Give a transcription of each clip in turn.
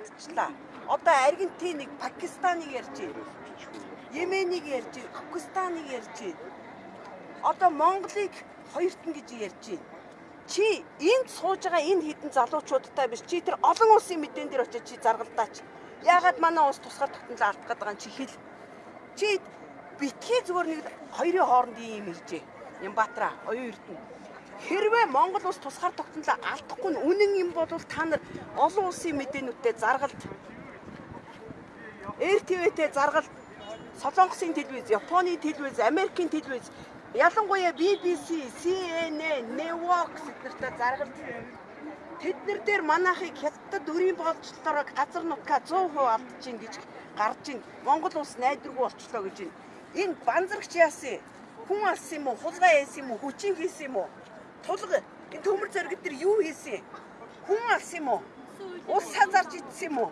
алдчихлаа. Одоо Аргентиныг, Пакистаныг ярьж байна. Йеменийг ярьж байна, Афганистаныг ярьж байна. Одоо Монголыг хоёртон гэж ярьж байна. Чи энд сууж байгаа энэ хідэн залуучуудтай биш. Чи тэр олон улсын мэдэн дээр очиж чи заргалдаач. Яагаад манай улс тусгаар тогтнол алдах гэдэг нь чи хэл. Чи битгий зүгээр нэг хоёрын хооронд юм иржээ. Ямбаатара, оюун эрдэнэ. Хэрвээ Монгол улс тусгаар тогтнолоо алдахгүй нь үнэн юм бол та нар олон улсын мэдээнүүдтэй заргалт РТВ-тэй заргалт Солонгосын телевиз, Японы телевиз, Америкийн телевиз ялангуяа BBC, CNN, Network зэрэгтэй заргалт тэднэр дээр манайхыг хятад өрийн болцлолоор газар нутгаа 100% алдчихин гэж гарч ин Монгол улс найдваргүй болчлоо гэж ин энэ банзарагч яасан? Хүн алсан юм уу? Хулгай яасан юм уу? Хүчин хийсэн юм уу тулга. Энэ төмөр зэрэг дээр юу хийсэн хүн алсан юм уу? Ус хазарч идсэн юм уу?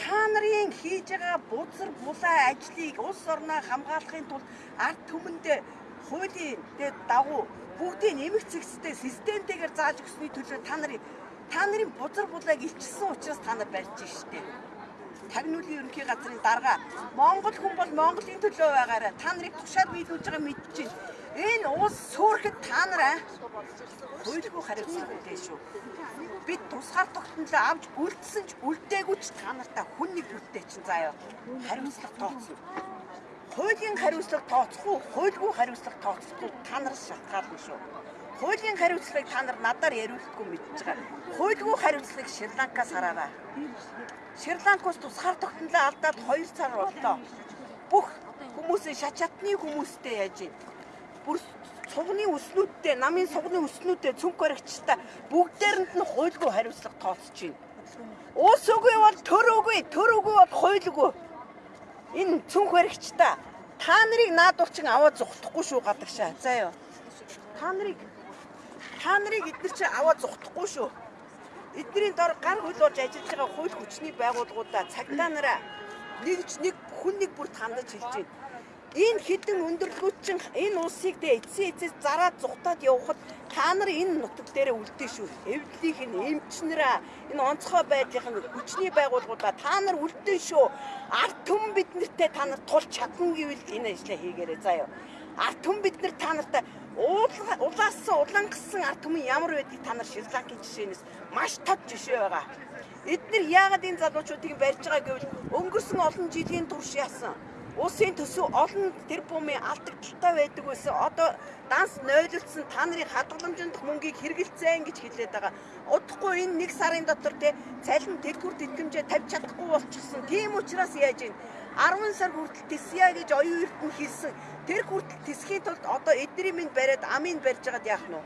Та нарын хийж байгаа бузар булаа ажлыг улс орноо хамгаалахын тулд ард түмэндээ хуулийн дагуу бүгдийг нэмэх зэгцтэй системтэйгээр зааж өгсөний төлөө та нарын та нарын бузар булааг илчилсэн учраас та нар барьж штеп тагнуулын ерөнхий газрын дарга. Монгол хүн бол Монголын төлөө байгаарай. Та нарыг тушаад биелүүлж байгаа мэдчихээн. Энэ уус сөөрөхөд та нараа хуулигүй хариуцлага үлээ шүү. Бид тусгаар тогтнолоо авч үлдсэн ч үлдээгүй ч та нартаа хүн нэг бүтээ чинь заяа. Хариуцлага тооцно. Хуулийн хариуцлага тооцохгүй, хуульгүй хариуцлага тооцохгүй та нараас шалтгаална шүү. Хуулийн хариуцлагыг та нар надаар яриулахгүй мэдж байгаа. Хуульгүй хариуцлагыг Шри-Ланкаас хараарай. Шри-Ланкаас тусгаар тогтнолоо алдаад 2 сар боллоо. Бүх хүмүүсээ шачатны хүмүүстэй яаж ийн. Бүр сугны өснүүдтэй, намын сугны өснүүдтэй цүнх баригчтай бүгдээрэнд нь хуульгүй хариуцлага тооцож байна. Уус үгүй бол төр үгүй, төр үгүй бол хуульгүй. Энэ цүнх баригчтай та нарыг наадуучин аваад зүхтахгүй шүү гадагшаа. Заа юу. Та нарыг та нарыг эдгээр чи аваад зүхтахгүй шүү. Эдний дор гар хөл болж ажиллаж байгаа хууль хүчний байгууллагуудаа цагдаа нараа нэгж нэг хүн нэг бүр хандаж хэлж байна. Энэ хідэн өндөрлгүүд чинь энэ улсыг дэ эцсийн эцэс зараад зүхтаад явхад та нар энэ нутаг дээрээ үлдээ шүү. Эвдлийнх нь эмчнэраа энэ онцгой байдлынх нь хүчний байгууллагуудаа та нар үлдээ шүү. Ард түмэн биднэртэй та нар тулж чадна гэвэл энэ ажлаа хийгээрэй заяа. Ард түмэн бид нар та нартай улаасан улангасан ард түмэн ямар байдгийг та нар Шри-Ланкийн жишээнээс маш тод жишээ байгаа. Эдгээр яагаад энэ залуучуудыг барьж байгаа гэвэл өнгөрсөн олон жилийн турш яасан Улсын төсөв олон тэрбумын алдагдaltaй байдаг байсан. Одоо данс нойлолцсон та нарын хадгаламжинд мөнгийг хэрэгэлцэн гэж хэлээд байгаа. Удахгүй энэ нэг сарын дотор те цалин дэлгүр тэтгэмжээ тавьж чадахгүй болчихсон. Тийм учраас яаж ийн 10 сар хүртэл тисья гэж оюун эрдэнэ хэлсэн. Тэр хүртэл тисхийн тулд одоо эдний минь бариад амийн барьж байгаад яах нь вэ?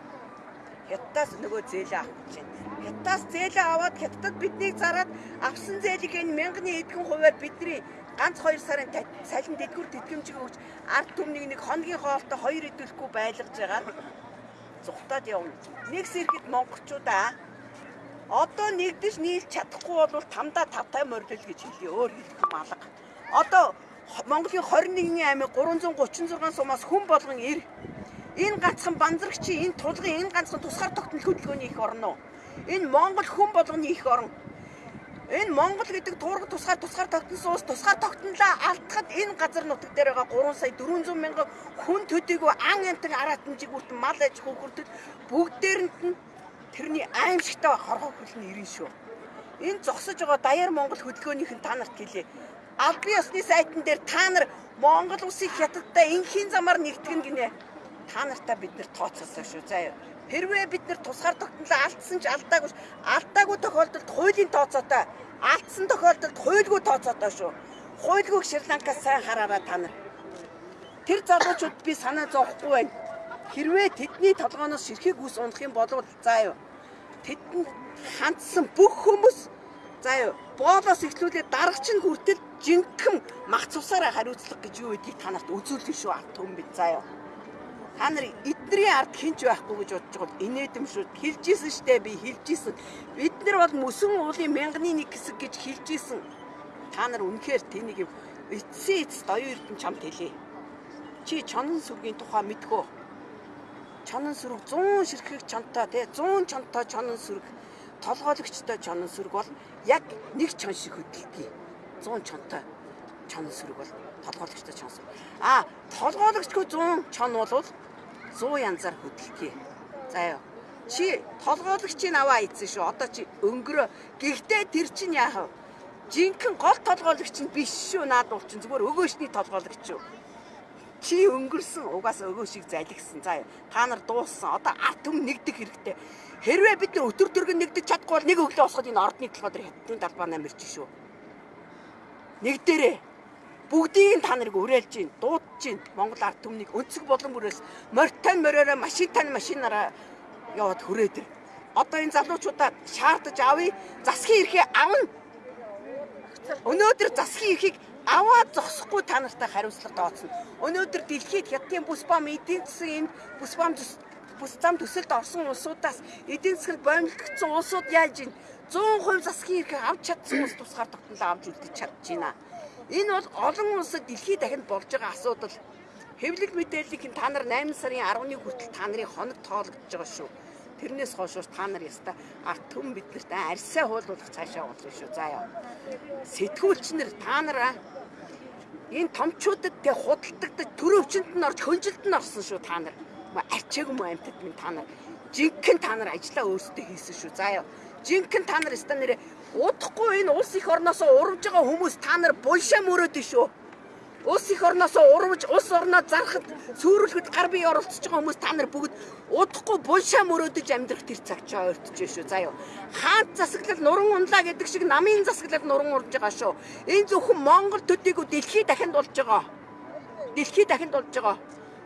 Хятадаас нөгөө зээлээ авах гэж байна. Хятадаас зээлээ аваад хятадд биднийг зараад авсан зээлийг энэ мянганы эдгэн хуваар бидний ганц 2 сарын салин дэдгүр тэтгэмжийг өгч ард түмнийг нэг хоногийн хоолтой хоёр идэвхгүй байлгаж байгаа. Зүхтаад явна. Нэгс ирэхэд монголчуудаа одоо нэгдэж нийлж чадахгүй бол тамда тавтай мордол гэж хэлье. Өөр хэлэх юм алга. Одоо Монголын 21 аймаг 336 сумаас хүн болгон ир. Энэ ганцхан банзрагчийн энэ тулгын энэ ганцхан тусгаар тогтнол хөдөлгөөний их орно? Энэ Монгол хүн болгоны их орн. Энэ Монгол гэдэг туурга тусгаар тусгаар тогтносон улс тусгаар тогтнолоо алдахад энэ газар нутаг дээр байгаа 3 сая 400 мянган хүн төдийгүй ан амтан аратамжиг бүртэн мал аж хөхөрдөд бүгдээрэнд нь тэрний аимшигтай хорхоо хөлн ирэн шүү. Энэ зогсож байгаа даяар Монгол хөдөлгөөнийх нь та нарт хэлье. Аль бие усны сайтн дээр та нар Монгол улсыг хятадтай инхийн замаар нэгтгэн гинэ. Та нартаа бид нар тооцоолсон шүү. За. Хэрвээ бид нар тусгаар тогтнолоо алдсан ч алдаагүй алдаагүй тохиолдолд хуулийн тооцоотой алдсан тохиолдолд хуульгүй тооцоотой шүү. Хуульгүйг Шри-Ланкаас сайн хараараа та нар. Тэр залуучууд би санаа зовхгүй байна. Хэрвээ тэдний толгооноос ширхэг ус унах юм бол заа юу. Тэдэнд хандсан бүх хүмүүс заа юу. Боолоос ихлүүлээ дарагч нь хүртэл жинхэнэ мах цусаараа хариуцлага гэж юу гэдгийг та нарт үзүүлнэ шүү арт хүм бид заа юу та нар эдний ард хинч байхгүй гэж бодож байгаа инээдэм шүү. Хэлжсэн штэ би хэлжсэн. Бид нар бол мөсөн уулын мянганы нэг хэсэг гэж хэлжсэн. Та нар үнэхээр тэнийг эцсийн эцэст оюун эрдэнэ чамд хэлээ. Чи чонон сүргийн тухай мэдгөө. Чонон сүрэг 100 ширхэг чонтой тий 100 чонтой чонон сүрэг толгойлогчтой чонон сүрэг бол яг нэг чон шиг хөдөлгий. 100 чонтой чонон сүрэг бол толгойлогчтой чон сүрэг. А толгойлогчгүй 100 чон бол 100 янзаар хөдөлгий. За ёо. Чи толгойлогчийг аваа ийдсэн шүү. Одоо чи өнгөрөө. Гэхдээ тэр чинь яах вэ? Жинхэнэ гол толгойлогч нь биш шүү. Наад бол чинь зүгээр өгөөшний толгойлогч шүү. Чи өнгөрсөн угаасаа өгөө шиг залгсан. За та нар дууссан. Одоо арт түм нэгдэх хэрэгтэй. Хэрвээ бид нар өтөр төргөн нэгдэж чадахгүй бол нэг өглөө босоход энэ ордны толгой дээр хятадын талбай намирч шүү. Нэг дээрээ бүгдийг та нарыг уриалж гин, дуудаж гин. Монгол ард түмнийг өнцөг болон бүрээс морьтон мориороо машин тань машинаараа яваад хүрээд ир. Одоо энэ залуучуудаа шаардаж авъя. Засгийн эрхээ авна. Өнөөдөр засгийн эрхийг аваад зогсохгүй та нартай хариуцлага тооцно. Өнөөдөр дэлхийд хятадын бүс бом эдийн засгийн энэ бүс бом бүс зам төсөлд орсон улсуудаас эдийн засгт боомлогдсон улсууд яаж ийн 100% засгийн эрхийг авч чадсан улс тусгаар тогтнол авч үлдэж чадж байна. Энэ бол олон улсад дэлхийд дахинд болж байгаа асуудал. Хэвлэл мэдээллийг та нар 8 сарын 10-ны хүртэл та нарын хоног тоологдож байгаа шүү. Тэрнээс хойш та нар яста арт түм биднэрт арьсаа хуулуулах цаашаа болно шүү. За яа. Сэтгүүлчнэр та нараа энэ томчуудад тэг худалдагдаж төрөвчөнд нь орж хөнжилд нь орсон шүү та нар. Арчаагүй мө амтд минь та нар. Жинхэнэ та нар ажиллаа өөрсдөө хийсэн шүү. За яа. Жинхэнэ та нар ста нэрээ удахгүй энэ улс их орноос урамж байгаа хүмүүс та нар булшаа мөрөөд шүү. Улс их орноос урвж улс орноо зарахад сүрүүлэхэд гар бие оролцож байгаа хүмүүс та нар бүгд удахгүй булшаа мөрөөдөж амьдрах тэр цаг ч ойртож шүү. За юу. Хаант засаглал нуран унлаа гэдэг шиг намын засаглал нуран урж байгаа шүү. Энэ зөвхөн Монгол төдийгүй дэлхий дахинд болж байгаа. Дэлхий дахинд болж байгаа.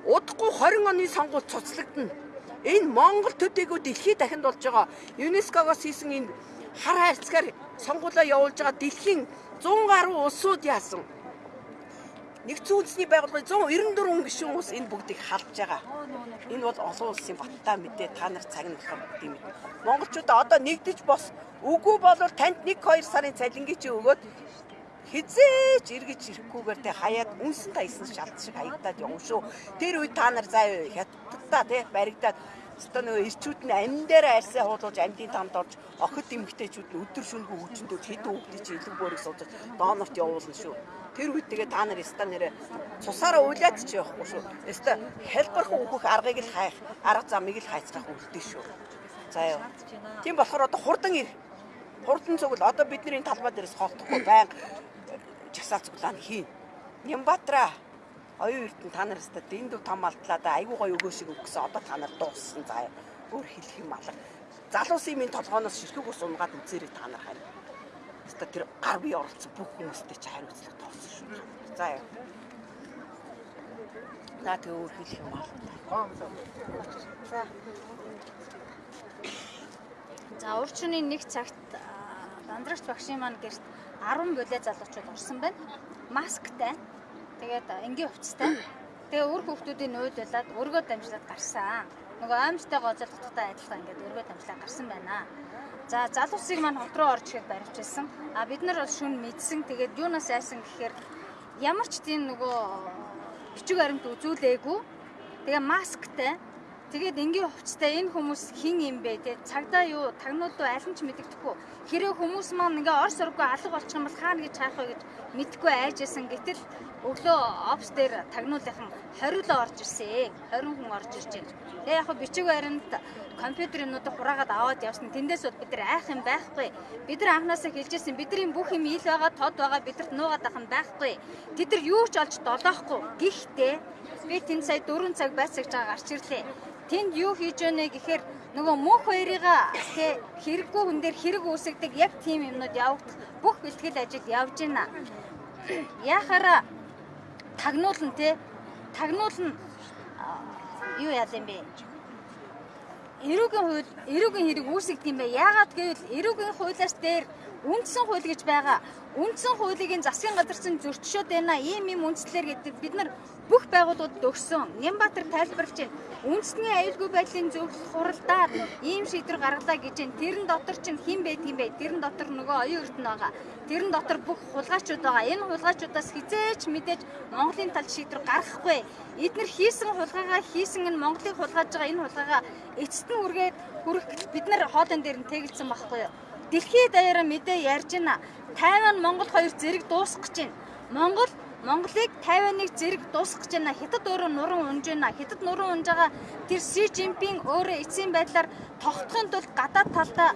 Удахгүй 20 оны сонгуульд цуцлагдана. Энэ Монгол төдийгүй дэлхий дахинд болж байгаа. ЮНЕСКО-гоос хийсэн энэ хар хайрцгаар сонгуулаа явуулж байгаа дэлхийн 100 гаруй улсууд яасан Нэгдсэн үндэсний байгууллагын 194 гишүүн улс энэ бүгдийг халж байгаа. Энэ бол олон улсын баттай мэдээ та нар цаг нь болохоор бүгдийг мэд. Монголчуудаа одоо нэгдэж бос үгүй болвол танд 1 2 сарын цалингийн чи өгөөд хизээч эргэж ирэхгүйгээр те хаяад үнсэн тайсан шалт шиг хаягдаад явна шүү. Тэр үед та нар заа хятадтаа те баригдаад Өстө нөгөө ирчүүд нь амин дээр арьсаа хуулуулж амьдын тамд орж охид эмгтээчүүд нь өдөр шөнөгүй хүчнүүд хэд хүүхдийн чи илэг бөөрийг суудаж доонорт явуулна шүү. Тэр үед тэгээ та нар ста нэрэ цусаараа уйлаад ч явахгүй шүү. Ста хэлбэрхэн өөхөх аргыг л хайх, арга замыг л хайцгаах үлдээ шүү. За юу. Тийм болохоор одоо хурдан ир. Хурдан зүгэл одоо бидний талбай дээрээс холдохгүй байнга часаа цуглаан хийн. Нямбатра оюун эрдэнэ та нар өстө дэндүү том алдлаа да. Айгуу гоё өгөө шиг өгсөн. Одоо та нар дууссан. Заа өөр хэлэх юм алга. Залуусын минь толгооноос ширхэг ус унгаад үзээрэй та нар харин. Өстө тэр гар бие оролцсон бүх хүмүүстэй чи хариуцлага тоосон шүү за яа. Наа тэг өөр хэлэх юм алга. За. За урчны нэг цагт дандрагч багшийн маань гэрт 10 бүлээ залуучууд орсон байна. Масктай Тэгээд энгийн хувцастай. Тэгээ үр хүүхдүүдийн болоод өргөө дамжлаад гарсан. Нөгөө аимштай гоцолдохтой адилхан ингээд өргөө дамжлаад гарсан байна. За залуусыг маань хот руу орж ихэд баривчилсан. А бид нар бол шүн мэдсэн. Тэгээд юунаас айсан гэхээр ямар ч тийм нөгөө бичиг баримт үзүүлээгүй. Тэгээ масктай Тэгээд энгийн хувцастай энэ хүмүүс хин юм бэ те цагдаа юу тагнууд руу аль нь ч мэддэхгүй хэрэв хүмүүс маань ингээ ор сургуу алга болчих юм бол хаана гэж хаах вэ гэж мэдхгүй айжсэн гэтэл өглөө офс дээр тагнуулынхан 20 л орж ирсэн 20 хүн орж ирж байна. Тэгээ яг бичиг баримт компьютернуудыг хураагаад аваад явсан. Тэндээс бол бид нар айх юм байхгүй. Бид нар анханасаа хэлжсэн бидний бүх юм ил байгаа, тод байгаа бидэрт нуугаад ах юм байхгүй. Тэд нар юу ч олж долоохгүй. Гэхдээ би тэнд сая 4 цаг байцаагч байгаа гарч ирлээ тэнд юу хийж байна гэхээр нөгөө мөнх хоёрыгаа тэ хэрэггүй хүн дээр хэрэг үүсгдэг яг тийм юмнууд явагдах бүх бэлтгэл ажил явж байна. Яхаараа тагнуулна те тагнуулна юу яа юм бэ? Эрүүгийн хууль эрүүгийн хэрэг үүсгдэг юм бэ? Яагаад гэвэл эрүүгийн хуулиас дээр үндсэн хууль гэж байгаа. Үндсэн хуулийг энэ засгийн газар чинь зөрчшөөд байна. Ийм ийм үндслэр гэдэг бид нар бүх байгууллагуудад өгсөн. Нямбатар тайлбарлаж байна. Үндэсний аюулгүй байдлын зөвлөлт хуралдаар ийм шийдвэр гаргалаа гэж байна. Тэрэн дотор чинь хэн байдаг юм бэ? Тэрэн дотор нөгөө оюун эрдэнэ байгаа. Тэрэн дотор бүх хулгайчуд байгаа. Энэ хулгайчудаас хизээч мэдээж Монголын талд шийдвэр гаргахгүй. Эднэр хийсэн хулгайгаа хийсэн энэ Монголыг хулгайж байгаа энэ хулгайгаа эцэст нь үргээд хүрэх бид нар хоолон дээр нь тэгэлсэн байхгүй юу? Дэлхийд даяараа мэдээ ярьж байна. Тайван Монгол хоёр зэрэг дуусгах гэж байна. Монгол Монголыг Тайваныг зэрэг дуусгах гэж байна. Хятад өөрөө нуран унж байна. Хятад нуран унж байгаа тэр Си Жинпинг өөрөө эцсийн байдлаар тогтохын тулд гадаад талдаа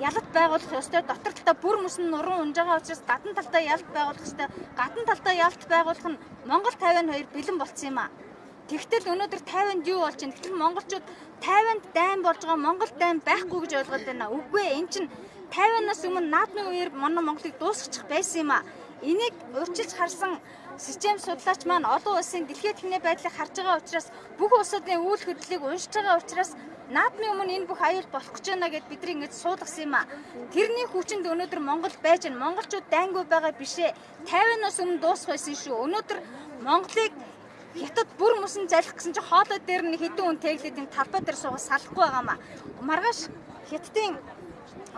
ялалт байгуулах ёстой. Дотор талдаа бүр мөсөн нуран унж байгаа учраас гадна талдаа ялалт байгуулах ёстой. Гадна талдаа ялалт байгуулах нь Монгол Тайван хоёр бэлэн болцсон юм аа. Тэгтэл өнөөдөр Тайванд юу болж байна? Тэгтэл монголчууд Тайванд дайн болж байгаа Монгол дайн байхгүй гэж ойлгоод байна. Үгүй ээ, эн чинь Тайванаас өмнө наадмын үеэр манай Монголыг дуусгачих байсан юм аа. Энийг урьдчилж харсан систем судлаач маань олон улсын дэлхийн техникийн байдлыг харж байгаа учраас бүх улсуудын үйл хөдлөлийг уншиж байгаа учраас наадмын өмнө энэ бүх аюул болох гэж байна гэд бидний ингэж суулгасан юм а. Тэрний хүчинд өнөөдөр Монгол байж байна. Монголчууд дайнгүй байгаа бишээ. 50-наас өмнө дуусах байсан шүү. Өнөөдөр Монголыг Хятад бүр мөсөн залих гэсэн чинь хоолой дээр нь хэдэн хүн тэглээд энэ талбай дээр суугаад салахгүй байгаамаа. Маргааш Хятадын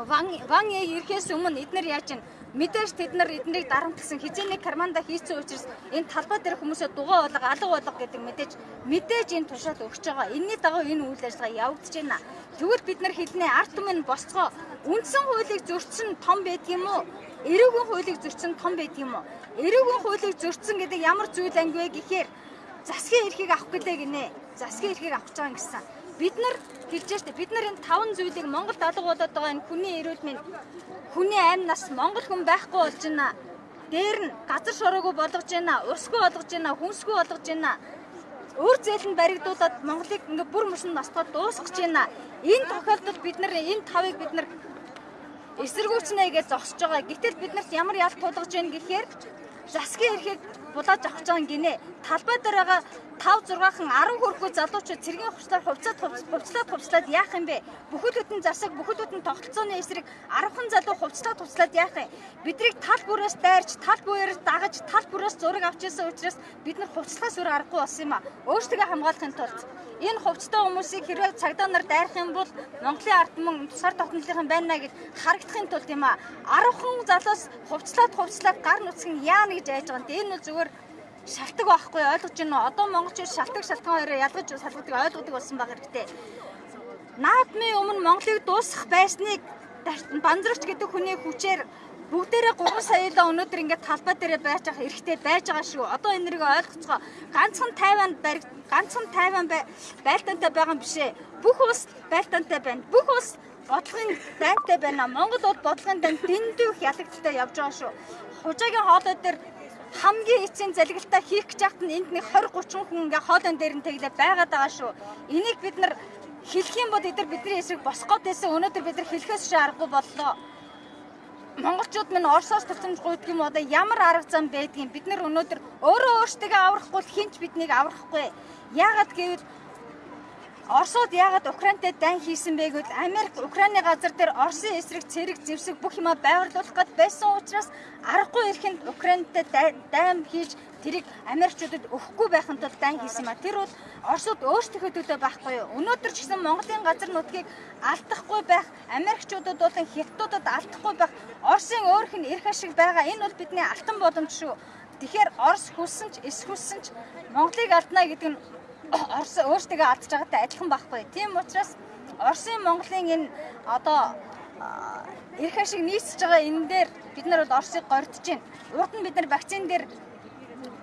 Ван Ван ирэхээс өмнө эднэр яаж чинь Мэдээж тэд нар эднийг дарамтгсан хизээний карманда хийцэн учраас энэ талбай дээр хүмүүсээ дугаа болго алга болго гэдэг мэдээж мэдээж энэ тушаал өгч байгаа. Энийний дагуу энэ үйл ажиллагаа явагдаж байна. Тэгвэл бид нар хэлнэ арт түмэн босцоо үндсэн хуулийг зөрчсөн том байдгийм үү? Эрүүгийн хуулийг зөрчсөн том байдгийм үү? Эрүүгийн хуулийг зөрчсөн гэдэг ямар зүйл анги вэ гэхээр засгийн эрхийг авах гэлээ гинэ. Засгийн эрхийг авах гэж байгаа гэсэн бид нар хэлж штэ бид нар энэ таван зүйлийг Монголд алга болоод байгаа энэ хүний эрүүл мэнд хүний амь нас Монгол хүн байхгүй болж байна. Дээр нь газар шороогүй болгож байна, усгүй болгож байна, хүнсгүй болгож байна. Өөр зээл нь баригдуулаад Монголыг ингээ бүр мөсөн настгаад дуусгаж байна. Энэ тохиолдолд бид нар энэ тавыг бид нар эсэргүүцнэ гэж зогсож байгаа. Гэтэл биднэрт ямар ял тулгаж байна гэхээр засгийн эрхийг булааж авах гэж гинэ. Талбай дээр байгаа 5 6хан 10 хүрэхгүй залуучууд цэргийн хувцлаар хувцаад хувцлаад хувцлаад яах юм бэ? Бүхэл бүтэн засаг, бүхэл бүтэн тогтолцооны эсрэг 10хан залуу хувцлаад хувцлаад яах юм? Бидрийг тал бүрээс дайрч, тал бүрээс дагаж, тал бүрээс зураг авч ирсэн учраас бид нар хувцлахаас өөр аргагүй болсон юм а. Өөрсдөө хамгаалахын тулд энэ хувцтай хүмүүсийг хэрвээ цагдаа нар дайрах юм бол Монголын ард түмэн сар тогтнолынхан байна гэж харагдахын тулд юм а. 10хан залуус хувцлаад хувцлаад гар нүцгэн яана гэж айж байгаа юм. Энэ нь зүгээр шалтгаан байхгүй ойлгож байна уу? Одоо монголчууд шалтгаан шалтгаан хоёроо ялгаж салгадаг ойлгодог болсон баг хэрэгтэй. Наадмын өмнө Монголыг дуусгах байсныг банзрагч гэдэг хүний хүчээр бүгдээрээ 3 саяла өнөөдөр ингээд талбай дээрээ байж байгаа эрхтэй байж байгаа шүү. Одоо энэ нэрийг ойлгоцгоо. Ганцхан Тайванд бариг ганцхан Тайван байлдаантай байгаа юм бишээ. Бүх улс байлдаантай байна. Бүх улс бодлогын дайнтай байна. Монгол бол бодлогын дайнд дэндүүх ялагдaltaй явж байгаа шүү. Хужаагийн хоолой дээр хамгийн эцсийн залгилтаа хийх гэж яхад нь энд нэг 20 30 хүн ингээ хоолон дээр нь тэглээ байгаад байгаа шүү. Энийг бид нар хэлэх юм бол эдгээр бидний эсрэг босох гэсэн өнөөдөр бид нар хэлэхээс шиг аргагүй боллоо. Монголчууд минь Оросоос төвчмж гуйдаг юм одоо ямар арга зам байдгийг бид нар өнөөдөр өөрөө өөртөө аврахгүй хинч биднийг аврахгүй. Яагаад гэвэл Оросууд яагаад Украинтай дайн хийсэн бэ гэвэл Америк Украины газар дээр Оросын эсрэг цэрэг зэвсэг бүх юма байрлуулах гээд байсан учраас аргагүй ирэхэнд Украинтай дайн хийж тэрийг Америкчуудад өгөхгүй байхын тулд дайн хийсэн ба тэр бол Оросууд өөрсдөө төдөө байхгүй юу. Өнөөдөр ч гэсэн Монголын газар нутгийг алдахгүй байх, Америкчуудад болон Хятадуудад алдахгүй байх, Оросын өөрх нь эрх ашиг байгаа. Энэ бол бидний алтан боломж шүү. Тэгэхээр Орос хүссэн ч, эс хүссэн ч Монголыг алдна гэдэг нь Орос өөртөө алдж байгаатай адилхан байхгүй. Тийм учраас Оросын Монголын энэ одоо эрх ашиг нийцж байгаа энэ дээр бид нар бол Оросыг гордож байна. Урд нь бид нар вакцин дээр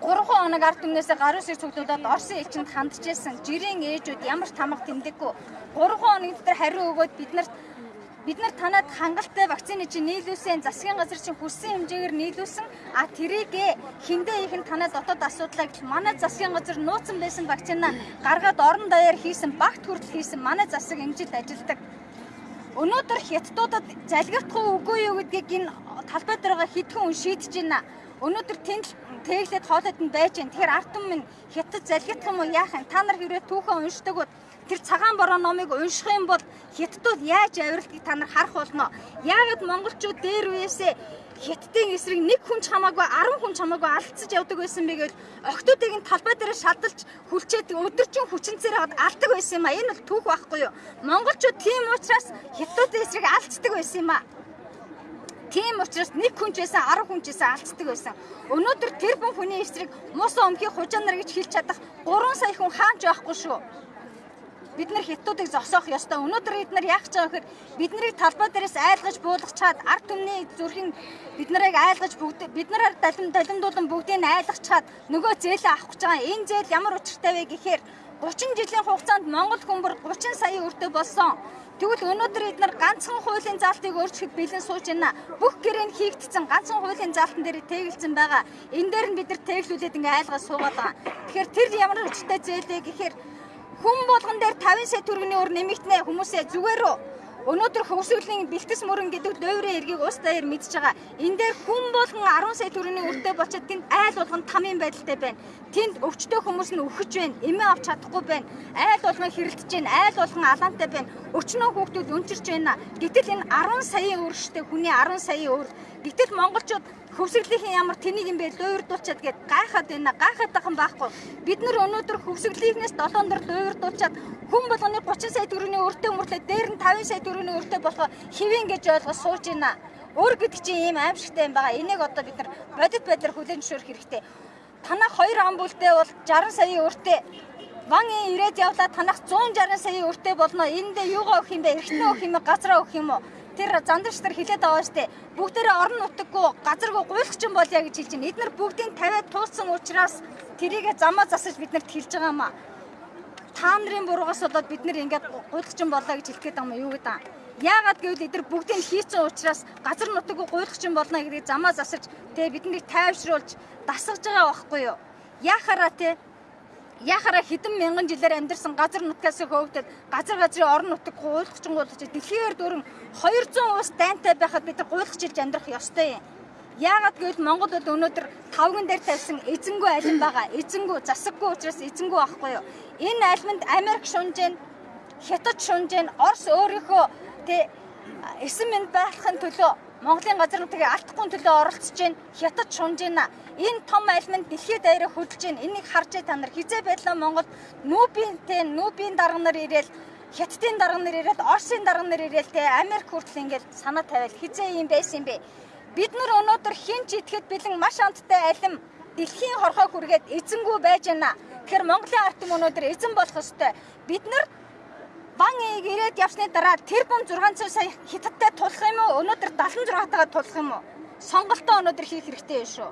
3 хоног ард түмнээсээ гаруй сэр цуглуулад Оросын элчинд хандж ирсэн жирийн ээжүүд ямар тамга тэмдэггүй 3 хоног дотор хариу өгөөд биднэрт бид нар танад хангалттай вакцины чинь нийлүүлсэн засгийн газар чинь хүссэн хэмжээгээр нийлүүлсэн. А тэрийгэ хиндэ их нь танад дотоод асуудлаа гэж манай засгийн газар нууцсан байсан вакцина гаргаад орон даяар хийсэн багт хүртэл хийсэн манай засаг эмжилд ажилдаг. Өнөөдөр хятадуудад залгихдахгүй үгүй юу гэдгийг энэ талбай дээр байгаа хэдхэн хүн шийдэж байна? Өнөөдөр тэнд тэглээд хоолойд нь байж гэн. Тэгэхээр ард түмэн хятад залгихдах юм уу? Яах юм та нар хэрвээ түүхэн уншдаг бол тэр цагаан бороо номыг унших юм бол хятадууд яаж авиралдгийг та нар харах болно. Яагаад монголчууд дээр үесээ хятадын эсрэг нэг хүн ч хамаагүй 10 хүн ч хамаагүй алдцаж явдаг байсан бэ гэвэл охтуудыг нь талбай дээр шалдалж хүлчээд өдөржин хүчинцээр алдаг байсан юм а. Энэ бол түүх байхгүй юу? Монголчууд тийм учраас хятадын эсрэг алдцдаг байсан юм а. Тийм учраас нэг хүн ч байсан 10 хүн ч байсан алдцдаг байсан. Өнөөдөр тэр бүхэн хүний эсрэг мус өмхий хужаанар гэж хэлж чадах 3 сая хүн хаанч байхгүй шүү бид нар хятадуудыг зогсоох ёстой. Өнөөдөр бид нар яах гэж байгаа гэхээр биднийг талбай дээрээс айлгаж буулгах чад ард түмний зүрхийн бид нарыг айлгаж бүгд бид нараар далим далимдуулан бүгдийг айлгах чад нөгөө зээлээ авах гэж байгаа. Энэ зээл ямар учиртай вэ гэхээр 30 жилийн хугацаанд Монгол хүмбэр 30 сая өртөө болсон. Тэгвэл өнөөдөр бид нар ганцхан хуулийн заалтыг өөрчлөхөд бэлэн сууж байна. Бүх гэрээнд хийгдсэн ганцхан хуулийн заалтан дээр тэгэлцэн байгаа. Энэ дээр нь бид нар тэглүүлээд ингээ айлгаж суугаад байгаа. Тэгэхээр тэр ямар учиртай зээл вэ гэхээр Хүн болгон дээр 50 сая төгрөгийн өр нэмэгдэнэ хүмүүсээ зүгээр үү? Өнөөдөр хөвсгөлийн бэлтгэс мөрөн гэдэг дойрын эргийг ус даяар мэдж байгаа. Энэ дээр хүн болгон 10 сая төгрөгийн өртөө болчиход тэнд айл болгон тамийн байдалтай байна. Тэнд өвчтөе хүмүүс нь өхөж байна. Эмээ авч чадахгүй байна. Айл болгон хэрэлдэж байна. Айл болгон алаантай байна. Өчнөө хүүхдүүд өнчирч байна. Гэтэл энэ 10 саяын өр штэ хүний 10 саяын өр. Гэтэл монголчууд хөвсгөлийн ямар тэнийг юм бэ дуурдуулчаад гээд гайхаад байна. Гайхаад юм байхгүй. Бид нар өнөөдөр хөвсгөлийнхнээс 7 дор дуурдуулчаад хүн болгоны 30 сая төгрөгийн өртөө мөрлөө дээр нь 50 сая төгрөгийн өртөө болохоо хэвэн гэж ойлгож сууж байна. Өөр гэдэг чинь ийм аимшигтай юм байгаа. Энийг одоо бид нар бодит байдлаар хүлээн зөвшөөрөх хэрэгтэй. Танах хоёр ам бүлтэй бол 60 сая өртөө Ван ирээд явлаа танах 160 сая өртөө болно. Эндээ юугаа өгөх юм бэ? Эргэтнээ өгөх юм бэ? Газраа өгөх юм уу? Тэр зандарч нар хилээд байгаа штэ. Бүгдээрээ орон нутаггүй газаргүй гуйлахчин болъя гэж хэлж байна. Эдгээр бүгдийг тавиад тууссан учраас тэрийгэ замаа засаж биднэрт хэлж байгаа юм аа. Та нарын буруугаас болоод бид нэр ингээд гуйлахчин болоо гэж хэлэх гээд байгаа юм юу гэдэг юм. Яагаад гэвэл эдгээр бүгдийг хийцэн учраас газар нутаггүй гуйлахчин болно гэдгийг замаа засаж тэгээ биднийг тайвшруулж дасгаж байгаа байхгүй юу? Яхаараа те яхаараа хэдэн мянган жилээр амьдарсан газар нутгаас хөөгдөд газар газрын орон нутаг гуйлахчингууд дэлхийгээр дөрөн 200 ус дайнтай байхад бид гуйлахчилж амьдрах ёстой юм. Яагаад гэвэл Монголд өнөөдөр тавган дээр тавьсан эзэнгүү алин байгаа. Эзэнгүү засаггүй учраас эзэнгүү байхгүй юу? Энэ алимд Америк шунжэн, Хятад шунжэн, Орос өөрийнхөө тэ эсэм мэнд байхын төлөө Монголын газар нутгийг алдахгүй төлөө оролцож байна. Хятад шунж байна. Энэ том альманд дэлхийд даяараа хөдөлж байна. Энийг харж та нар хизээ байдлаа Монгол нүүбинтэй нүүбийн дарга нар ирээл Хятадын дарга нар ирээд Оросын дарга нар ирээл те Америк хүртэл ингээд санаа тавиал хизээ юм байсан юм бэ. Бид нар өнөөдөр хин ч итгэхэд бэлэн маш амттай алим дэлхийн хорхоо хүргээд эзэнгүү байж байна. Тэгэхээр Монголын ард түмэн өнөөдөр эзэн болох ёстой. Бид нар Бан ийг ирээд явсны дараа тэр бум 600 сая хятадтай тулах юм уу? Өнөөдөр 76 тагаа тулах юм уу? Сонголтоо өнөөдөр хийх хэрэгтэй шүү.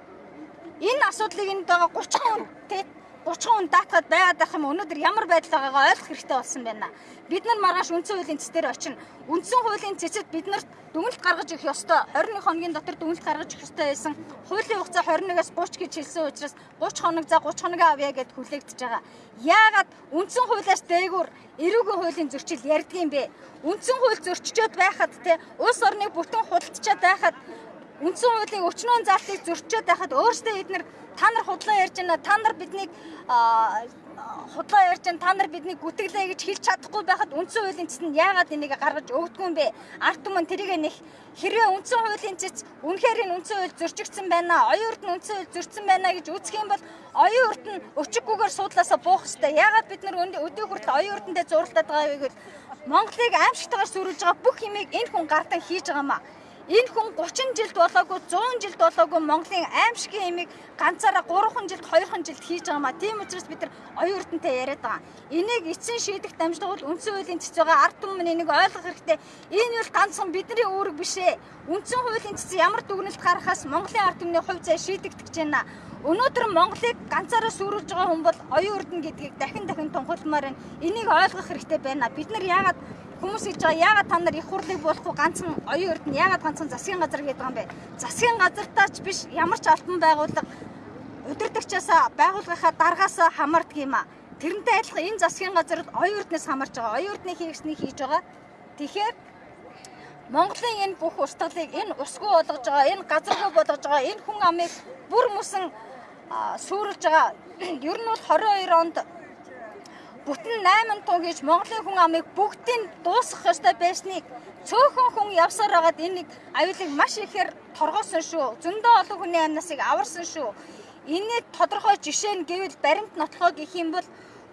Энэ асуудлыг энд байгаа 30 хүн тий 30 хүн даатгаад байгаад байх юм өнөөдөр ямар байдал байгаагаа ойлгох хэрэгтэй болсон байна. Бид нар маргааш үндсэн хуулийн цэцээр очино. Үндсэн хуулийн цэцэд бид нарт дүгнэлт гаргаж өгөх ёстой. 21 хоногийн дотор дүгнэлт гаргаж өгөх ёстой байсан. Хуулийн хугацаа 21-аас 30 гэж хэлсэн учраас 30 хоног за 30 хоног авъя гэд хүлээгдэж байгаа. Яагаад үндсэн хуулиас дээгүүр эрүүгийн хуулийн зөрчил ярьдаг юм бэ? Үндсэн хууль зөрчичөөд байхад те улс орныг бүтэн худалдчаад байхад үндсэн хуулийн өчнөө залтыг зөрчөөд байхад өөрсдөө эднэр та нар худлаа ярьж байна та нар биднийг худлаа ярьж байна та нар биднийг гүтгэлээ гэж хэлж чадахгүй байхад үндсэн хуулийн цэцэнд яагаад энийг гаргаж өгдөггүй юм бэ? Арт түмэн тэрийг нэх хэрвээ үндсэн хуулийн цэц үнэхээр энэ үндсэн хууль зөрчигдсэн байна оюун урд нь үндсэн хууль зөрчсөн байна гэж үзэх юм бол оюун урд нь өчиггүйгээр суудлаасаа буух хэрэгтэй. Яагаад бид нар өдөө хүртэл оюун урдтай зурлаад байгаа вэ гэвэл Монголыг аимшигтайгаар сүрүүлж байгаа бүх юмыг энэ хүн гардан хийж байгаа маа Энэ хүн 30 жилд болоогүй 100 жилд болоогүй Монголын аимшигын имийг ганцаараа 3хан жилд 2хан жилд хийж байгаа маа. Тийм учраас бид нар оюун эрдэнтэй яриад байгаа. Энийг эцсийн шийдэх дамжлага бол үндсэн хуулийн цэц байгаа ард түмэн энийг ойлгох хэрэгтэй. Энэ бол ганцхан бидний үүрэг биш ээ. Үндсэн хуулийн цэц ямар дүгнэлт гаргахаас Монголын ард түмний хувь зай шийдэгдэж байна. Өнөөдөр Монголыг ганцаараа сүрүүлж байгаа хүн бол оюун эрдэнэ гэдгийг дахин дахин тунхагламаар байна. Энийг ойлгох хэрэгтэй байна. Бид нар яагаад Хүмүүс гэж байгаа яагаад та нар их хурлыг болохгүй ганцхан оюун эрдэнэ яагаад ганцхан засгийн газар гэдэг юм бэ? Засгийн газартаа ч биш ямар ч албан байгууллага удирдагчаас байгууллагынхаа даргаас хамаардаг юм а. Тэрнтэй адилхан энэ засгийн газар оюун эрдэнэс хамаарч байгаа. Оюун эрдэнэ хийгчнийг хийж байгаа. Тэгэхээр Монголын энэ бүх устгалыг энэ усгүй болгож байгаа, энэ газаргүй болгож байгаа, энэ хүн амыг бүр мөсөн сүрүүлж байгаа. Ер нь бол 22 онд бүтэн 8 туу гэж Монголын хүн амыг бүгдийг дуусгах ёстой байсныг цөөхөн хүн явсаар байгаад энийг аюулыг маш ихээр торгоосон шүү. Зөндөө олон хүний амнасыг аварсан шүү. Энийг тодорхой жишээ нь гэвэл баримт нотлохоо гэх юм бол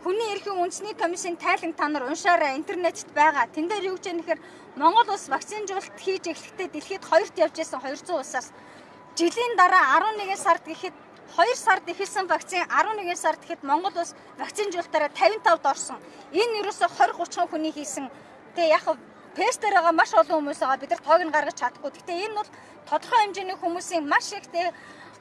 Хүний эрхийн үндэсний комиссийн тайланг та нар уншаарай интернетт байгаа. Тэн дээр юу гэж нэхэр Монгол улс вакцинжуулалт хийж эхлэхдээ дэлхийд хоёрт явж исэн 200 улсаас жилийн дараа 11 сард гэхэд 2 сард эхэлсэн вакцин 11 сард гэхэд Монгол улс вакцинжуулалтаараа 55-д орсон. Энэ ерөөсө 20 30 хүний хийсэн. Тэгээ яг пестер байгаа маш олон хүмүүс байгаа. Бид нар тоог нь гаргаж чадахгүй. Гэхдээ энэ бол тодорхой хэмжээний хүмүүсийн маш их тэгээ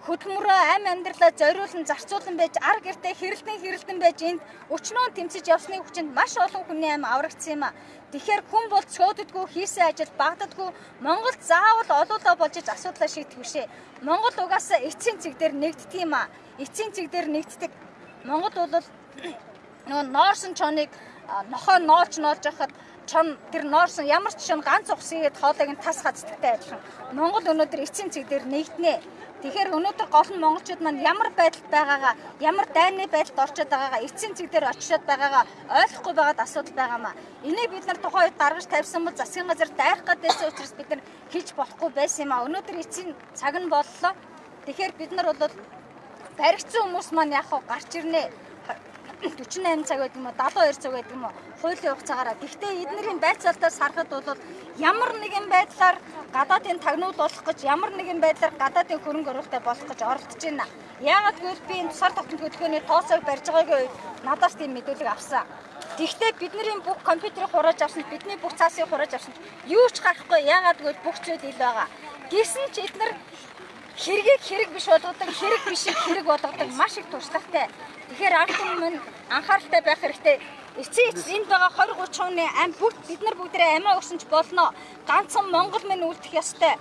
хөдөлмөрөө амь амьдралаа зориулан зарцуулан байж ар гэртээ хэрэлдэн хэрэлдэн байж энд өчнөө тэмцэж явсны хүчинд маш олон хүний амь аврагдсан юм а. Тэгэхээр хүн бол цөөддгүү хийсэн ажил багддгүү Монголд заавал олоолаа болж иж асуудлаа шийдэх бишээ. Монгол угаасаа эцсийн цэг дээр нэгддэг юм а. Эцсийн цэг дээр нэгддэг. Монгол бол нөгөө ноорсон чоныг нохоо ноолч ноолж яхад чон тэр ноорсон ямар ч шин ганц ухсгээд хоолойг нь тас хацдагтай адилхан. Монгол өнөөдөр эцсийн цэг дээр нэгднэ. Тэгэхээр өнөөдөр гол нь монголчууд маань ямар байдалд байгаагаа, ямар дайны байдалд орчод байгаагаа, эцсийн цэг дээр очиод байгаагаа ойлгохгүй байгаад асуудал байгаамаа. Энийг бид нар тухайн үед гаргаж тавьсан бол засгийн газар дайрах гэдээсээ учраас бид нар хийж болохгүй байсан юм а. Өнөөдөр эцсийн цаг нь боллоо. Тэгэхээр бид нар бол баригдсан хүмүүс маань яг гарч ирнэ 48 цаг гэдэг юм уу 72 цаг гэдэг юм уу хуулийн хугацаагаараа. Гэхдээ эднэрийн байцаалтаас харахад бол ямар нэгэн байдлаар гадаадын тагнуул болох гэж ямар нэгэн байдлаар гадаадын хөрөнгө оруулалттай болох гэж оролдож байна. Яагаад гэвэл би энэ тусаар тогтмол хөтөлбөрийн тооцоог барьж байгаагийн үед надаас тийм мэдүүлэг авсан. Гэхдээ бидний бүх компьютерийг хурааж авсан, бидний бүх цаасыг хурааж авсан. Юу ч гарахгүй. Яагаад гэвэл бүх зүйл ил байгаа. Гэсэн ч эднэр хэргийг хэрэг биш болгодог, хэрэг бишийг хэрэг болгодог маш их туршлагатай. Тэгэхээр ард түмэн анхааралтай байх хэрэгтэй. Эцсийн эцс энд байгаа 20 30 хүний ам бүгд бид нар бүгдээ амиа өгсөн ч болно. Ганцхан Монгол минь үлдэх ёстой.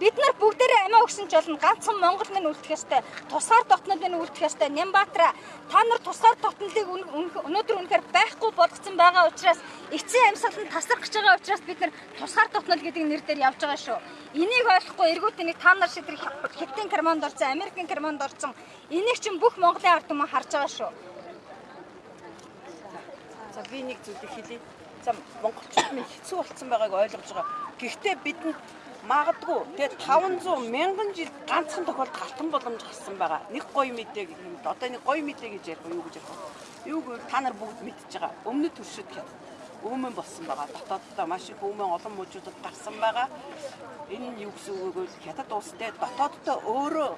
Бид нар бүгдээрээ амиа өгсөн ч болно. Ганцхан Монгол минь үлдэх ёстой. Тусгаар дотнод минь үлдэх ёстой. Нямбатра та нар тусгаар дотнолыг өнөөдөр үнэхээр байхгүй болгоцсон байгаа учраас эцсийн амьсгал нь тасрах гэж байгаа учраас бид нар тусгаар дотнол гэдэг нэр дээр явж байгаа шүү. Энийг ойлгохгүй эргүүтнийг та нар шидрэх Хятадын карманд орсон, Америкийн карманд орсон. Энийг чинь бүх Монголын ард түмэн харж байгаа шүү. За би нэг зүйлийг хэлье. За монголчууд минь хэцүү болцсон байгааг ойлгож байгаа. Гэхдээ бидэнд магадгүй тэгээ 500 мянган жил ганцхан тохиолдолд алтан боломж гарсан байгаа. Нэг гоё мэдээ гэх юм. Одоо нэг гоё мэдээ гэж ярих юу гэж ярих вэ? Юу гэвэл та нар бүгд мэдчихэж байгаа. Өмнөд төршөд хятад өөмөн болсон байгаа. Дотооддоо маш их өөмөн олон мужуудад гарсан байгаа. Энэ нь юу гэсэн үг вэ? Хятад улстай дотооддоо өөрөө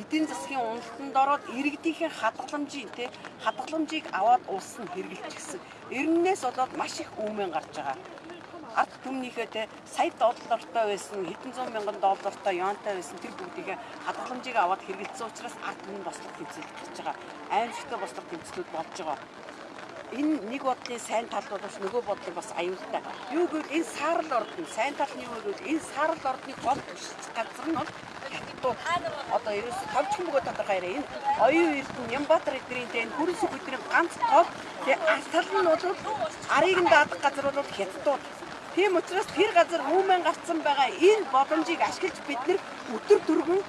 эдийн засгийн уналтанд ороод иргэдийнхэн хадгаламжийн тий хадгаламжийг аваад улс нь хэрэгжилчихсэн. Эрнээс болоод маш их өөмөн гарч байгаа ард түмнийхээ те сая доллартай байсан хэдэн зуун мянган доллартай юантай байсан тэр бүгдийг хадгаламжийг аваад хэрэгэлсэн учраас ард түмэн бослох тэмцэл хийж байгаа. Аимшигтай бослох тэмцлүүд болж байгаа. Энэ нэг бодлын сайн тал боловч нөгөө бодлын бас аюултай. Юу гэвэл энэ саарл ордны сайн тал нь юу гэвэл энэ саарл ордны гол газар нь бол хятадууд одоо ерөөс товчхон бөгөөд тодорхой яриа энэ оюун эрдэнэ Нямбатар эднэрийн энэ хөрөс бүдний ганц гол тэгээ алтал нь бол арыг нь даадах газар бол хятадууд Тийм учраас тэр газар хүмэн гарцсан байгаа энэ боломжийг ашиглаж бид нэр өтөр дөрвөн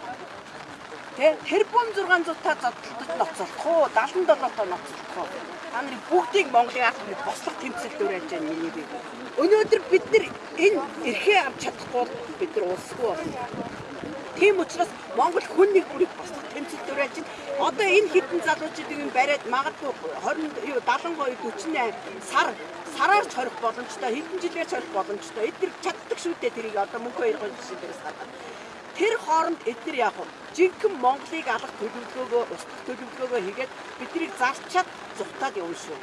тэ тэрбум 600 та зодтолдож ноцолдох уу 77 та ноцолдох уу? Та нарын бүгдийг Монголын ард түмний бослох тэмцэл дөрэж байгаа миний би өнөөдөр бид нар энэ эрхээ авч чадахгүй бид нар улсгүй болно Тийм учраас Монгол хүн нэг бүрийг бослох тэмцэл дөрэж чинь одоо энэ хитэн залуучуудыг юм бариад магадгүй 20 юу 72 48 сар сараар ч хорих боломжтой, хэдэн жилээр ч хорих боломжтой. Эдгээр чаддаг шүү дээ тэрийг одоо мөнхөө хоёр гол жишээ дээрээс гадаад. Тэр хооронд эдгээр яг нь жинхэнэ Монголыг алах төлөвлөгөөгөө, устгах төлөвлөгөөгөө хийгээд биднийг зарчаад зүхтаад явна шүү.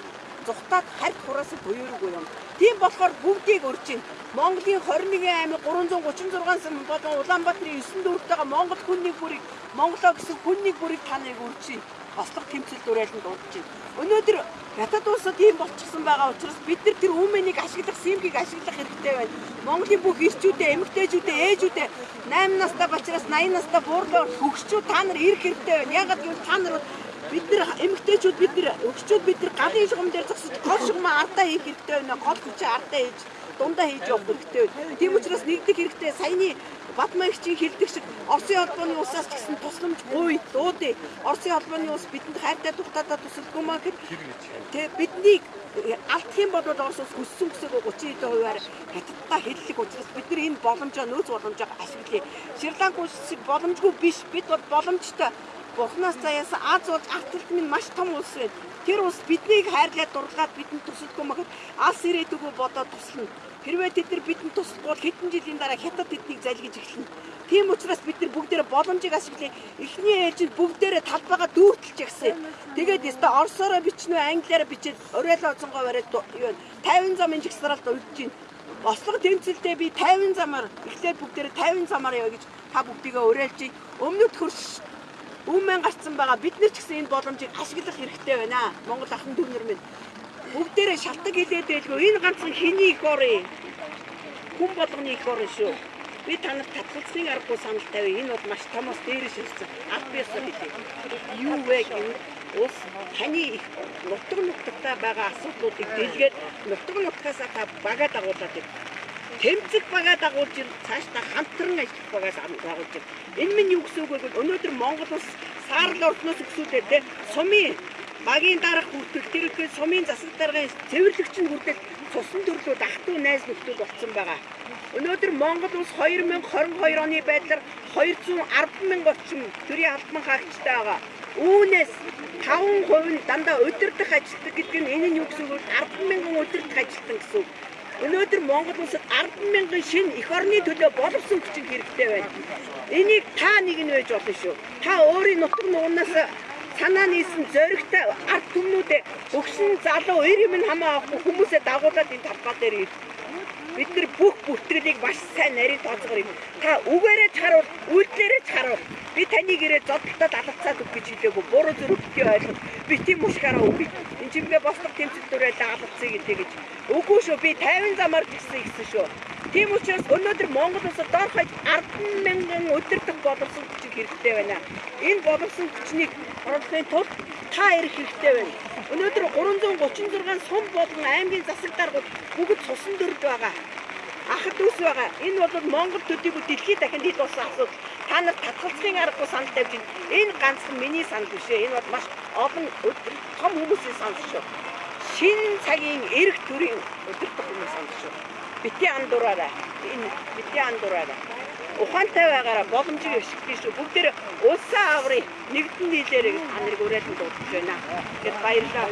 Зүхтаад харь хураас буюургүй юм. Тийм болохоор бүгдийг өрчин. Монголын 21 аймаг 336 сан болон Улаанбаатарын 9 дүүртэйгээ Монгол хүнний бүрийг Монголоо гэсэн хүнний бүрийг таныг өрчин. Бослог тэмцэл дүрэлэнд дуудаж байна. Өнөөдөр Хятад улсад ийм болчихсон байгаа учраас бид нар тэр үүмэнийг ашиглах, симгийг ашиглах хэрэгтэй байна. Монголын бүх ирчүүдээ, эмэгтэйчүүдээ, ээжүүдээ 8 настай бачраас 80 настай буурлаа хөгшчүүд та нар ирэх хэрэгтэй байна. Ягаад гэвэл та нар бид нар эмэгтэйчүүд бид нар өгчүүд бид нар галын шугам дээр зогсож гол шугамаа ардаа хийх хэрэгтэй байна. Гол хүчээ ардаа хийж дундаа хийж явах хэрэгтэй байна. Тийм учраас нэгдэх хэрэгтэй саяны Батмагчийн хэлдэг шиг Оросын холбооны усаас ч гэсэн тусламж гуй дуудыг. Оросын холбооны ус бидэнд хайртай дуртадаа тусалдгүй маа гэхэд тэг биднийг алдах юм бол Орос ус хүссэн хүсэг 30 хувиар хятадтай хэллэг учраас бид нар энэ боломжоо нөөц боломжоо ашиглая. Шри-Ланк улс боломжгүй биш бид бол боломжтой. Бурхнаас заяасан Аз улс арталт минь маш том улс байна. Тэр улс биднийг хайрлаад дургаад бидэнд тусалдгүй маа гэхэд алс ирээдүгөө бодоод туслана. Хэрвээ тэд нар бидэнд туслахгүй бол хэдэн жилийн дараа хятад тэднийг залгиж эхэлнэ. Тийм учраас бид нар бүгдээрээ боломжийг ашиглая. Эхний ээлжинд бүгдээрээ талбайгаа дүүртэлж ягсан. Тэгээд өстө орсороо бичнэ англиараа бичээд орой оцонгоо бариад юу 50 замын жигсралд үлдэж байна. Ослого тэмцэлдээ би 50 замаар эхлээд бүгдээрээ 50 замаар яа гэж та бүгдийгээ уриалж өмнөд хөрш өмнө гарцсан байгаа бид нар ч гэсэн энэ боломжийг ашиглах хэрэгтэй байна. Монгол ахын дүүнер минь бүгдээрээ шалтак хилээд байлгүй энэ ганцхан хэний их орын хүн болгоны их орн шүү. Би танарт татгалцлын аргагүй санал тавья. Энэ бол маш томоос дээрш ирсэн. Албиасаа хэлээ. Юу вэ гэвэл ус таны их нутаг нутагтаа байгаа асуудлуудыг дэлгээд нутаг нутгасаа та багаа дагуулдаг. Тэмцэх багаа дагуулж цаашдаа хамтран ажиллах багаа дагуулж. Энэ минь юу гэсэн үг вэ гэвэл өнөөдөр Монгол ус саарл ордноос өксүүдээ те сумын багийн дарах хүртэл тэрхүү сумын засаг даргын цэвэрлэгч нь хүртэл цусан トゥ найз нөхдөд болсон байгаа. Өнөөдөр Монгол улс 2022 оны байдлаар 210 мянга орчим төрийн албан хаагчтай байгаа. Үүнээс 5% нь дандаа өдөрдох ажилтдаг гэдэг нь энэ нь юу гэсэн үг вэ? 10 мянган өдөрдох ажилтан гэсэн үг. Өнөөдөр Монгол улсад 10 мянган шинэ эх орны төлөө боловсон хүчин хэрэгтэй байна. Энийг та нэг нь байж болно шүү. Та өөрийн нутаг нуунаас санаа нийсэн зөрөгтэй ард түмнүүдээ өгсөн залуу эр юм хамаа авахгүй хүмүүсээ дагуулад энэ талбай дээр ирж бид нар бүх бүртгэлийг маш сайн нарийн тооцоогоор юм. Та үгээрээ чаруул, үйлдэлээрээ чаруул. Би таныг ирээ зодтолтод алгацаад үг гэж хэлээгүй. Буруу зүрх бити ойлгох. Би тийм мушгаараа үг. Энд чимгээ бослог тэмцэл дүрээ даалгацъя гэдэг гэж. Үгүй шүү. Би 50 замаар гисэн гэсэн шүү. Тийм учраас өнөөдөр Монгол улсад доор хаяж 10 мянган өдөртөх боловсон хүчийг хэрэгтэй байна. Энэ боловсон хүчнийг оруулахын тулд та ирэх хэрэгтэй байна. Өнөөдөр 336 сум болон аймгийн засаг даргууд бүгд сусан дөрж байгаа. Ахад дүүс байгаа. Энэ бол Монгол төдийгүй дэлхийд дахин хэд болсон асуудал. Та нар татгалзахын аргагүй санал тавьж байна. Энэ ганцхан миний санал биш ээ. Энэ бол маш олон том хүмүүсийн санал шүү. Шинэ цагийн эрг төрийн өдөртөх хүмүүс санал шүү бити андуураарай. Энэ бити андуураарай. Ухаантай байгаараа боломжийг өшгөх шүү. Бүгдээр улсаа аврыг нэгдэн нийлээрэй гэж та нарыг уриалсан дуудаж байна. Гэт баярлалаа.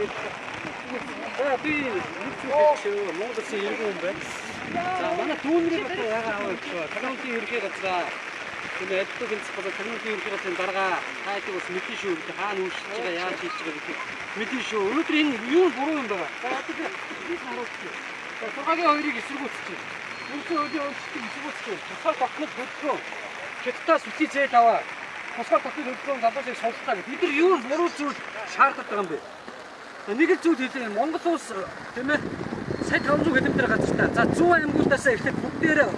За би нэг зүйл Монгол улсын иргэн хүн байна. За манай дүүнрийн бат ягаа аваад технологийн ерхий газраа энэ адилхан хэлцэх болоо технологийн ерхий газрын дарга хайдаг бас мэдэн шүү. Хаана үүсэж байгаа яаж хийж байгаа гэдэг мэдэн шүү. Өнөөдөр энэ юу буруу юм байгаа. За тэгэхээр би харуулчих. Сургагийн хоёрыг эсэргүүцчих. Мөнхийн өдөө өөрчлөлтийг эсэргүүцчих. Тусгай тогтнол хөдөлгөөн. Хятадаас үсий зээл аваа. Тусгай тогтнол хөдөлгөөн залуусыг сонслоо гэх. Бид нар юу буруу зүйл шаарддаг юм бэ? Нэг л зүйл хэлээ. Монгол улс тийм ээ сая 500 км газартай. За 100 аймагуудаас эхлээд бүгдээрээ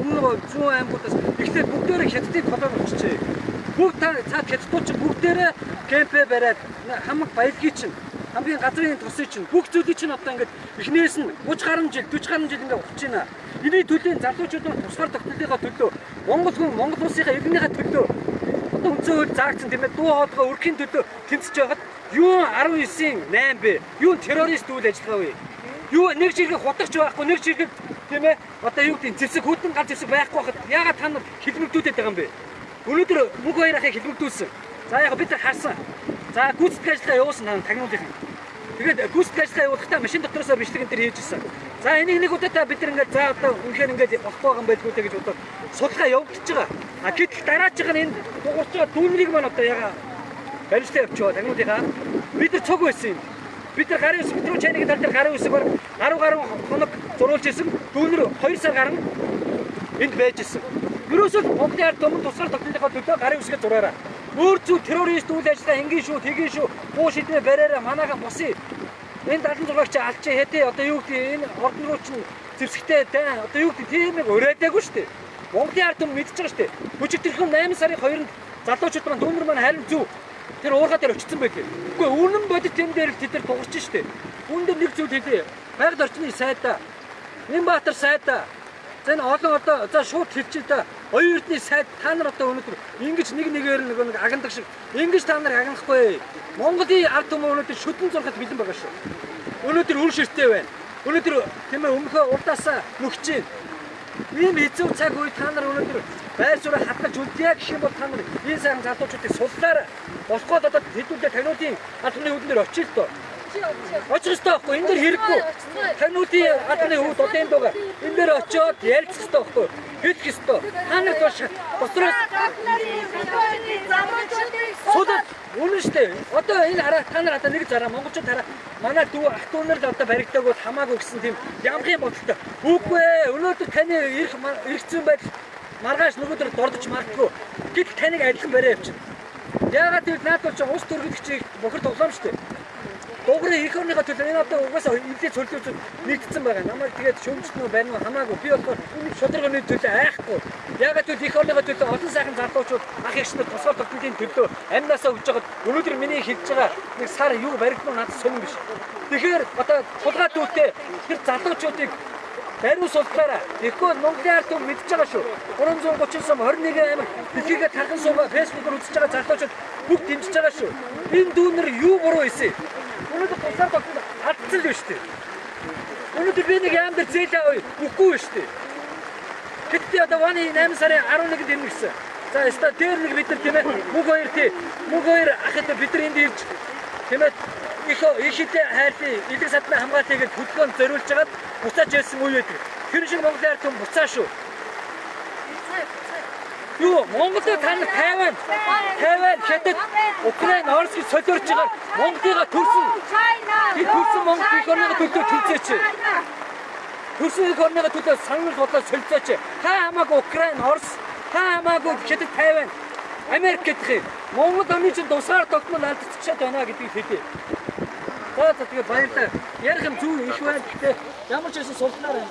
өмнө 100 аймагуудаас эхлээд бүгдээрээ хятадыг колон болчихжээ. Бүгд та цаад хятадууд чинь бүгдээрээ кемпэ бариад хамаг баялагий чинь хамгийн газрын тусыг чинь бүх зүйлийг чинь одоо ингээд эхнээс нь 30 гаруй жил 40 гаруй жил ингээд ухаж Эний төлөө залуучууд тусгаар тогтнолынхаа төлөө Монгол хүн Монгол улсынхаа иргэнийхээ төлөө одоо үнцэн хөл заагцсан тийм ээ дуу хоолойгоо өрхийн төлөө тэмцэж байгаад юу 19-ийн 8 бэ? Юу террорист үйл ажиллагаа вэ? Юу нэг жиргэг хутагч байхгүй нэг жиргэг тийм ээ одоо юу гэдэг зэвсэг хөдөн гал зэвсэг байхгүй хахад ягаад та нар хэлмэгдүүлээд байгаа юм бэ? Өнөөдөр мөнх хоёр ахыг хэлмэгдүүлсэн. За яг бид харсан. За гүйцэтгэх ажиллагаа явуулсан тагнуулынх. Тэгээд гүйцэтгэх ажиллагаа явуулахдаа машин дотроосоо бичлэгэн дээр хийж ирсэн. За энийг нэг удаатаа бид нар ингээд за одоо үнэхээр ингээд болохгүй байгаа юм байлгүй те гэж бодоод судалгаа явагдаж байгаа. А гэтэл дараачих нь энэ дуурч байгаа дүүнрийг маань одоо яга баримттай явчихоо тагнуулынхаа. Бид нар цог байсан юм. Бид нар гарын үсэг рүү чайныг тал дээр гарын үсэг бар гаруй гаруй хоног зурулж исэн. Дүүнэр 2 сар гарan энд байж исэн. Ерөөсөө Монголын ард түмэн тусгаар тогтнолынхаа төлөө гарын үсгээ зураараа. Өөр зүг террорист үйл ажиллагаа ингийн шүү, тгийн шүү. Буу шидмэ бариараа манайхан босъё. Энэ 76-аач алж хэдэ одоо юу гэдэг энэ ордон руу чинь зэвсэгтэй дан одоо юу гэдэг тийм нэг урайдаагүй шүү дээ. Монголын ард түмэн мэдчихэж шүү дээ. Бүжигдэрхэн 8 сарын 2-нд залуучууд маань дүүнэр маань харин зүв тэр уурга дээр очсон байлээ. Үгүй үнэн бодит юм дээр л тэд нар дуурч штэ. Үүн дээр нэг зүйл хэлээ. Байгаль орчны сайдаа Нямбатар сайдаа. За энэ олон одоо за шууд хэлчихээ да. Оюутны сайд та нар одоо өнөөдөр ингэж нэг нэгээр нэг нэг агнадаг шиг ингэж та нар агнахгүй. Монголын ард түмэн өнөөдөр шүтэн зурхад бэлэн байгаа шүү. Өнөөдөр үр ширтэй байна. Өнөөдөр тийм ээ өмнөхөө урдаасаа нүхэж байна. Ийм эзэв цаг үе та нар өнөөдөр байр суурь хатгаж үлдээ гэх юм бол та нар энэ сайн залуучуудыг суллаарай. Болохгүй одоо хэдүүлээ тануудын албаны үүднээр очил тоо. Очих ёстой байхгүй энэ дэр хэрэггүй. Тануудын албаны үүд одоо энэ дугаар энэ дэр очиод ярилцах ёстой байхгүй. Хэлэх ёстой. Та нар бол дотроос Суудад үнэн дээ. Одоо энэ хараа та нар одоо нэг зараа монголчууд хараа манай дүү ах дүү нар л одоо баригдаг бол хамаагүй гэсэн тийм ямхын бодолтой. Үгүй ээ. Өнөөдөр таны ирэх иргэцэн байдал маргааш нөгөөдөр дордож мартгүй. Гэтэл таныг адилхан барай явчихна. Яагаад гэвэл наад бол ч ус төрөлгчийг бохир тоглоом дээ. Дугрын орныхоо төлөө энэ одоо угаасаа эвлээ цөллөөж нэгдсэн байгаа. Намайг тэгээд шөмжтнөө байна уу хамаагүй. Би болохоор шударганы төлөө айхгүй. Гэвэл их орныхоо төлөө олон сайхан залуучууд ах ягчнууд тусгай тогтнолын төлөө амнаасаа өгж байгаад өнөөдөр миний хэлж байгаа нэг сар юу баригдмаа надад сонирн биш. Тэгэхээр одоо тулгаа дүүтэй тэр залуучуудыг Бариу султаараа. Тэгэхгүй Монголын ард түмэн мэдж байгаа шүү. 330 сум 21 аймаг дэлхийгээ тархан суугаа фэйсбүүкээр үзэж байгаа залуучууд бүгд дэмжиж байгаа шүү. Энэ дүүнэр юу буруу хийсэн? Өнөөдөр тусаар тогтсон алдсан л шүү дээ. Өнөөдөр би нэг яам дээр зээл авъя. Үгүй шүү дээ. Гэтэ одоо ваны 8 сарын 11-нд ирнэ гэсэн. За өста дээр нэг бид нар тийм ээ мөг хоёр тий. Мөг хоёр ахад бид нар энд ирж тийм ээ их их хитэ хайрлын эдэг садны хамгаалалтыг хөдөлгөөнд зориулж хагаад буцааж ирсэн үе байдаг. Тэр шиг Монголын ард түмэн буцаа шүү. Юу Монголд та нар Тайван, Тайван, Хятад, Украин, Орос гэж солиорж байгаа Монголыга төрсөн. Би төрсөн Монгол их орныга төлөө төлцөөч. Төрсөн их орныга төлөө санал бодлоо солилцооч. Та хамаагүй Украин, Орос, та хамаагүй Хятад, Тайван, Америк гэх юм. Монгол оны чинь тусгаар тогтмол алдчихад байна гэдгийг хэлье. За за тэгээ баярлалаа. Ярих юм зүг их байна. Гэхдээ ямар ч байсан султнаар байна.